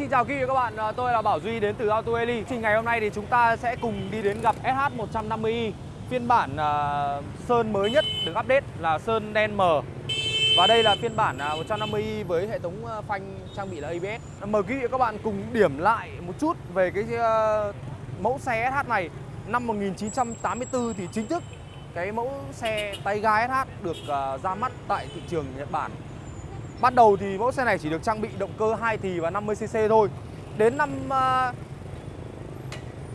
Xin chào quý vị và các bạn, à, tôi là Bảo Duy đến từ Auto Eli. Thì ngày hôm nay thì chúng ta sẽ cùng đi đến gặp SH150i e, phiên bản uh, sơn mới nhất được update là sơn đen mờ. Và đây là phiên bản à, uh, 150i e với hệ thống phanh trang bị là ABS. Mời quý vị và các bạn cùng điểm lại một chút về cái uh, mẫu xe SH này. Năm 1984 thì chính thức cái mẫu xe tay ga SH được uh, ra mắt tại thị trường Nhật Bản Ban đầu thì mẫu xe này chỉ được trang bị động cơ 2 thì và 50cc thôi. Đến năm uh,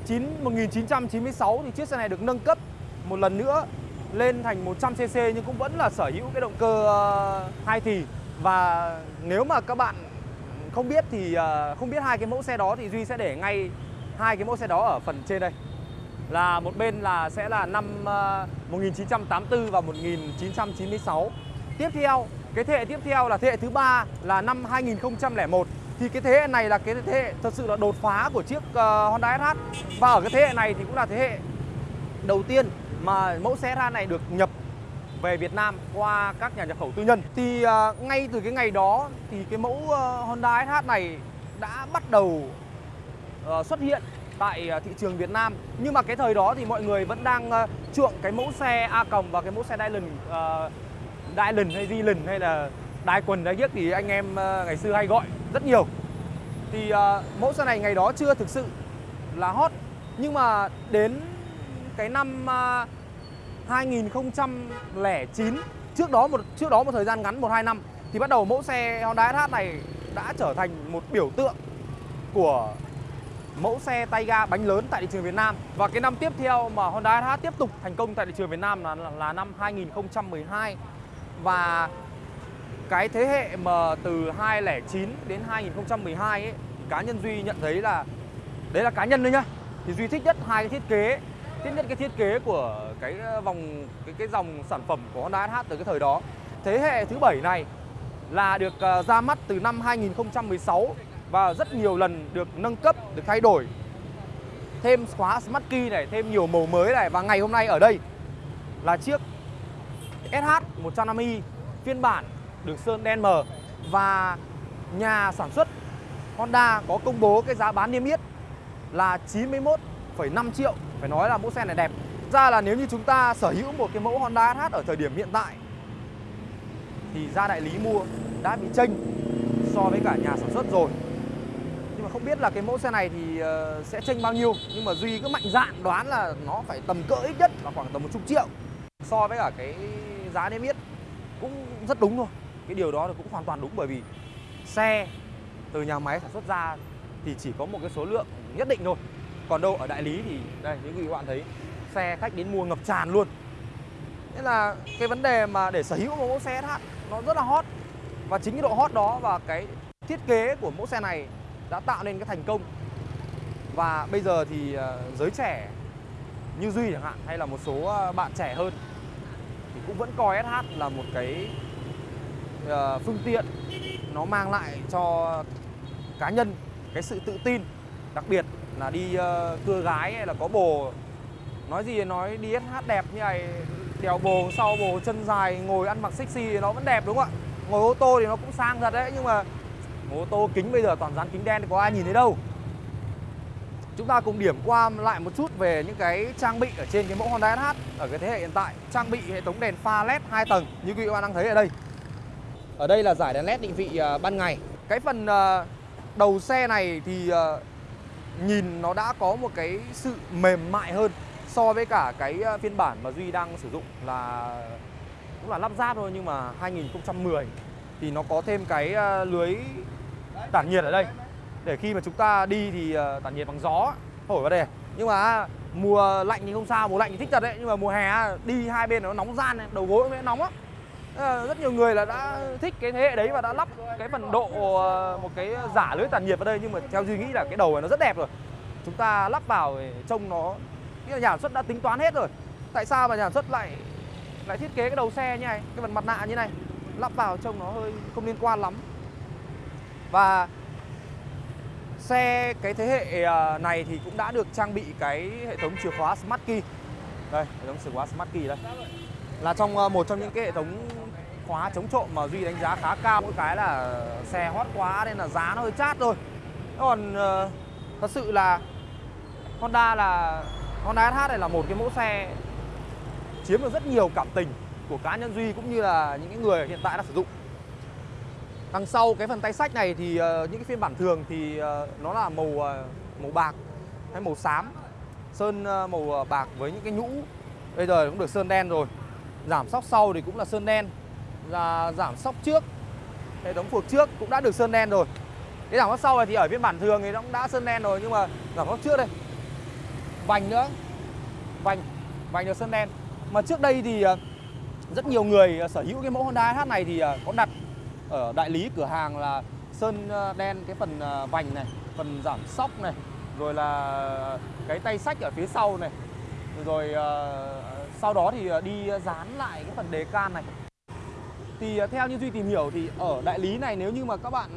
9, 1996 thì chiếc xe này được nâng cấp một lần nữa lên thành 100cc nhưng cũng vẫn là sở hữu cái động cơ à, uh, 2 thì. Và nếu mà các bạn không biết thì uh, không biết hai cái mẫu xe đó thì Duy sẽ để ngay hai cái mẫu xe đó ở phần trên đây. Là một bên là sẽ là năm à, uh, 1984 và 1996. Tiếp theo cái thế hệ tiếp theo là thế hệ thứ ba là năm 2001 thì cái thế hệ này là cái thế hệ thật sự là đột phá của chiếc uh, Honda SH và ở cái thế hệ này thì cũng là thế hệ đầu tiên mà mẫu xe SH này được nhập về Việt Nam qua các nhà nhập khẩu tư nhân. Thì uh, ngay từ cái ngày đó thì cái mẫu uh, Honda SH này đã bắt đầu uh, xuất hiện tại uh, thị trường Việt Nam. Nhưng mà cái thời đó thì mọi người vẫn đang uh, chuộng cái mẫu xe A cộng và cái mẫu xe Dylan uh, Dylan hay Dylan hay là đai quần đai giếc thì anh em ờ, ngày xưa hay gọi rất nhiều. Thì uh, mẫu xe này ngày đó chưa thực sự là hot nhưng mà đến cái năm ờ, uh, 2009 trước đó một trước đó một thời gian ngắn một hai năm thì bắt đầu mẫu xe Honda SH này đã trở thành một biểu tượng của mẫu xe tay ga bánh lớn tại thị trường Việt Nam. Và cái năm tiếp theo mà Honda SH tiếp tục thành công tại thị trường Việt Nam là, là, là năm 2012 và cái thế hệ mà từ 2009 đến 2012 ấy, cá nhân Duy nhận thấy là đấy là cá nhân thôi nhá. Thì Duy thích nhất hai cái thiết kế, thích nhất cái thiết kế của cái ờ, vòng cái cái dòng sản phẩm của Honda SH từ cái thời đó. Thế hệ thứ bảy này là được ờ, ra mắt từ năm 2016 và rất nhiều lần được nâng cấp, được thay đổi. Thêm khóa Smart Key này, thêm nhiều màu mới này và ngày hôm nay ở đây là chiếc SH 150i phiên bản được sơn đen mờ và nhà sản xuất Honda có công bố cái giá bán niêm yết là 91,5 triệu. Phải nói là mẫu xe này đẹp. Ra là nếu như chúng ta sở hữu một cái mẫu Honda SH ở thời điểm hiện tại thì ra đại lý mua đã bị chênh so với cả nhà sản xuất rồi. Nhưng mà không biết là cái mẫu xe này thì ờ, sẽ chênh bao nhiêu. Nhưng mà Duy cứ mạnh dạn đoán là nó phải tầm cỡ ít nhất là khoảng tầm một chục triệu so với cả cái giá niêm yết cũng rất đúng thôi. Cái điều đó là cũng hoàn toàn đúng bởi vì xe từ nhà máy sản xuất ra thì chỉ có một cái số lượng nhất định thôi. Còn đâu, ở đại lý thì, đây, những quý bạn thấy, xe khách đến mua ngập tràn luôn. Nên là cái vấn đề mà để sở hữu một mẫu xe SH nó rất là hot. Và chính cái độ hot đó và cái thiết kế của mẫu xe này đã tạo nên cái thành công. Và bây giờ thì ờ, giới trẻ như Duy chẳng hạn, hay là một số ờ, bạn trẻ hơn thì cũng vẫn coi SH là một cái uh, phương tiện nó mang lại cho cá nhân cái sự tự tin đặc biệt là đi uh, cưa gái hay là có bồ nói gì nói đi SH đẹp như này đèo bồ sau bồ chân dài ngồi ăn mặc sexy thì nó vẫn đẹp đúng không ạ? Ngồi ô tô thì nó cũng sang thật đấy nhưng mà ô tô kính bây giờ toàn dán kính đen thì có ai nhìn thấy đâu. Chúng ta cùng điểm qua lại một chút về những cái trang bị ở trên cái mẫu Honda SH ở cái thế hệ hiện tại. Trang bị hệ thống đèn pha LED 2 tầng, như quý vị bạn đang thấy ở đây. Ở đây là giải đèn LED định vị à, ban ngày. Cái phần à, đầu xe này thì à, nhìn nó đã có một cái sự mềm mại hơn so với cả cái phiên bản mà Duy đang sử dụng là, cũng là lắp ráp thôi nhưng mà 2010 thì nó có thêm cái lưới tản nhiệt ở đây để khi mà chúng ta đi thì ờ, tản nhiệt bằng gió, thổi vào đây nhưng mà mùa lạnh thì không sao, mùa lạnh thì thích thật đấy. Nhưng mà mùa hè đi hai bên nó nóng gian đầu gối nó nóng á ờ, rất nhiều người là đã thích cái thế hệ đấy và đã lắp cái phần độ ờ, một cái giả lưới tản nhiệt vào đây. Nhưng mà theo duy nghĩ là cái đầu này nó rất đẹp rồi. Chúng ta lắp vào trông nó cái nhà sản xuất đã tính toán hết rồi. Tại sao mà nhà sản xuất lại lại thiết kế cái đầu xe như này, cái phần mặt nạ như này? Lắp vào trông nó hơi không liên quan lắm. Và Xe cái thế hệ à, này thì cũng đã được trang bị cái hệ thống chìa khóa Smart Key. Đây, hệ thống chìa khóa Smart Key đây. Là trong à, một trong những cái hệ thống khóa chống trộm mà Duy đánh giá khá cao Mỗi cái là xe hot quá nên là giá nó hơi chát thôi. Còn à, thật sự là Honda là Honda SH này là một cái mẫu xe chiếm được rất nhiều cảm tình của cá nhân Duy cũng như là những cái người hiện tại đang sử dụng. Đằng sau cái phần tay sách này thì ờ, những cái phiên bản thường thì ờ, nó là màu ờ, màu bạc hay màu xám. Sơn màu bạc với những cái nhũ. Bây giờ cũng được sơn đen rồi. Giảm sóc sau thì cũng là sơn đen. Và giảm sóc trước hệ thống phuộc trước cũng đã được sơn đen rồi. Cái giảm sóc sau này thì ở phiên bản thường thì nó cũng đã sơn đen rồi, nhưng mà giảm sóc trước đây. Vành nữa. Vành vành được sơn đen. Mà trước đây thì rất nhiều người sở hữu cái mẫu Honda SH này thì có đặt ở đại lý cửa hàng là sơn ờ, đen cái phần ờ, vành này, phần giảm sóc này, rồi là cái tay sách ở phía sau này. Rồi ờ, sau đó thì đi dán lại cái phần đề can này. Thì theo như Duy tìm hiểu thì ở đại lý này nếu như mà các bạn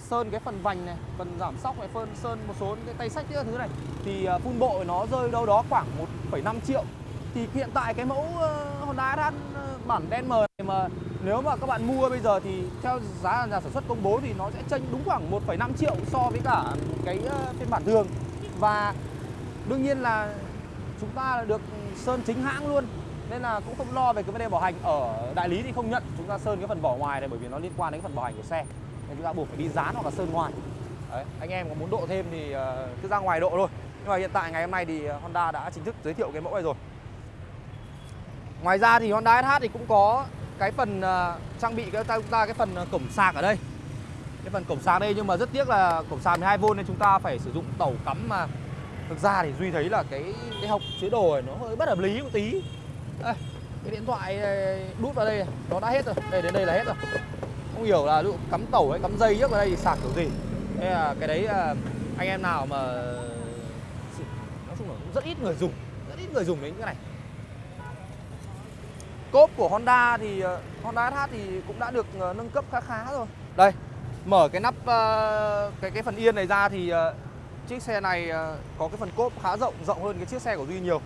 sơn cái phần vành này, phần giảm sóc này, phân sơn một số những cái tay sách những thứ này thì phun bộ nó rơi đâu đó khoảng 1,5 triệu. Thì hiện tại cái mẫu Honda SH bản đen mờ này mà nếu mà các bạn mua bây giờ thì theo giá nhà sản xuất công bố thì nó sẽ chênh đúng khoảng 1,5 triệu so với cả cái ờ, phiên bản thường. Và đương nhiên là chúng ta được sơn chính hãng luôn nên là cũng không lo về cái vấn đề bảo hành. Ở đại lý thì không nhận chúng ta sơn cái phần vỏ ngoài này bởi vì nó liên quan đến cái phần bảo hành của xe. Nên chúng ta buộc phải đi dán hoặc là sơn ngoài. Đấy, anh em có muốn độ thêm thì ờ, cứ ra ngoài độ thôi. Nhưng mà hiện tại ngày hôm nay thì ờ, Honda đã chính thức giới thiệu cái mẫu này rồi. Ngoài ra thì Honda SH thì cũng có cái phần à, trang bị cái chúng ta cái phần à, cổng sạc ở đây. Cái phần cổng sạc đây nhưng mà rất tiếc là cổng sạc 12V nên chúng ta phải sử dụng tẩu cắm mà. Thực ra thì duy thấy là cái cái hộc chứa đồ này nó hơi bất hợp lý một tí. Đây, cái điện thoại à, đút vào đây nó đã hết rồi. Đây đến đây là hết rồi. Không hiểu là ví dụ cắm tẩu hay cắm dây trước vào đây thì sạc kiểu gì. Đây là cái đấy anh em nào mà nói chung là cũng rất ít người dùng. Rất ít người dùng đến cái này cốp của Honda thì ờ, Honda SH thì cũng đã được ờ, nâng cấp khá khá rồi. Đây mở cái nắp ờ, cái cái phần yên này ra thì chiếc xe này có cái phần cốp khá rộng rộng hơn cái chiếc xe của Duy nhiều.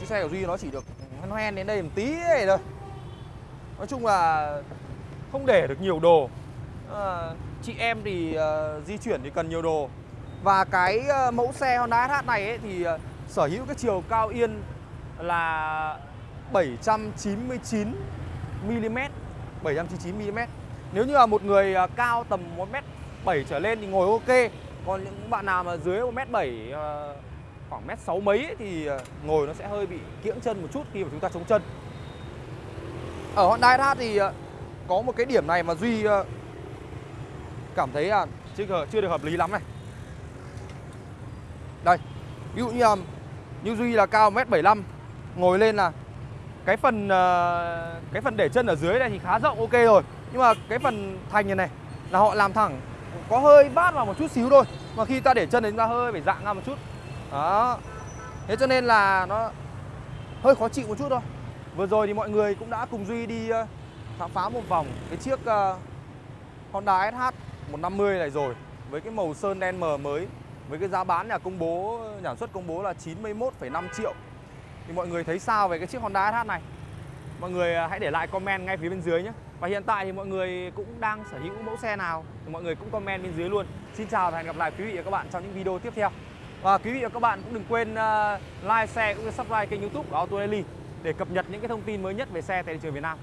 Chiếc xe của Duy nó chỉ được hoen hoen đến đây một tí này thôi. Nói chung là không để được nhiều đồ. Chị em thì di chuyển thì cần nhiều đồ. Và cái mẫu xe Honda SH này ấy, thì sở hữu cái chiều cao yên là 799 mm 799 mm nếu như là một người à, cao tầm 1m7 trở lên thì ngồi ok. Còn những bạn nào mà dưới 1m7 à, khoảng mét sáu mấy ấy, thì à, ngồi nó sẽ hơi bị kiễng chân một chút khi mà chúng ta chống chân. Ở Honda SH thì à, có một cái điểm này mà Duy cảm thấy là chưa chưa được hợp lý lắm này. Đây ví dụ như như Duy là cao 1m75 ngồi lên là cái phần ờ, cái phần để chân ở dưới này thì khá rộng ok rồi. Nhưng mà cái phần thành này này là họ làm thẳng có hơi bát vào một chút xíu thôi. Mà khi ta để chân thì chúng ta hơi phải dạng ra một chút. Đó. Thế cho nên là nó hơi khó chịu một chút thôi. Vừa rồi thì mọi người cũng đã cùng duy đi ờ, khám phá một vòng cái chiếc ờ, Honda SH 150 này rồi. Với cái màu sơn đen mờ mới. Với cái giá bán nhà công bố nhà sản xuất công bố là 91,5 triệu thì mọi người thấy sao về cái chiếc Honda SH này? Mọi người à, hãy để lại comment ngay phía bên dưới nhé. Và hiện tại thì mọi người cũng đang sở hữu mẫu xe nào thì mọi người cũng comment bên dưới luôn. Xin chào và hẹn gặp lại quý vị và các bạn trong những video tiếp theo. Và quý vị và các bạn cũng đừng quên à, like, share cũng như subscribe kênh youtube của Auto Daily để cập nhật những cái thông tin mới nhất về xe tại thị trường Việt Nam.